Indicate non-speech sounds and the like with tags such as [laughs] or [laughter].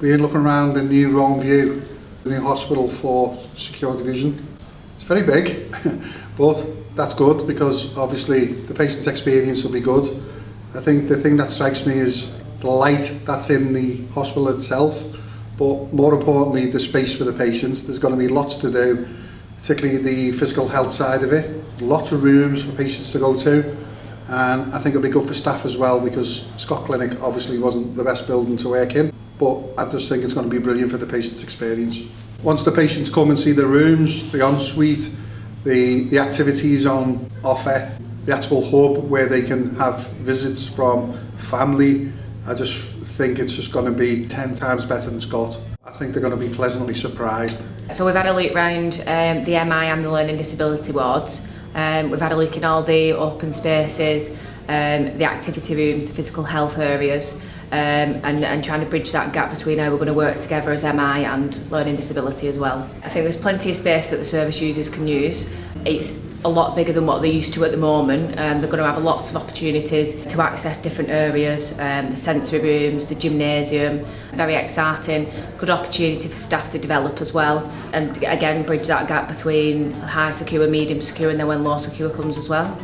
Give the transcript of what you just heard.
We're looking around the new Rowan View, the new hospital for secure division. It's very big, [laughs] but that's good because obviously the patient's experience will be good. I think the thing that strikes me is the light that's in the hospital itself, but more importantly the space for the patients. There's going to be lots to do, particularly the physical health side of it. Lots of rooms for patients to go to and I think it'll be good for staff as well because Scott Clinic obviously wasn't the best building to work in but I just think it's going to be brilliant for the patient's experience. Once the patients come and see the rooms, the ensuite, the, the activities on offer, the actual hub where they can have visits from family, I just think it's just going to be 10 times better than Scott. I think they're going to be pleasantly surprised. So we've had a look round um, the MI and the learning disability wards. Um, we've had a look in all the open spaces, um, the activity rooms, the physical health areas, um, and, and trying to bridge that gap between how we're going to work together as MI and learning disability as well. I think there's plenty of space that the service users can use. It's a lot bigger than what they're used to at the moment. Um, they're going to have lots of opportunities to access different areas, um, the sensory rooms, the gymnasium, very exciting. Good opportunity for staff to develop as well and again bridge that gap between high secure, medium secure and then when low secure comes as well.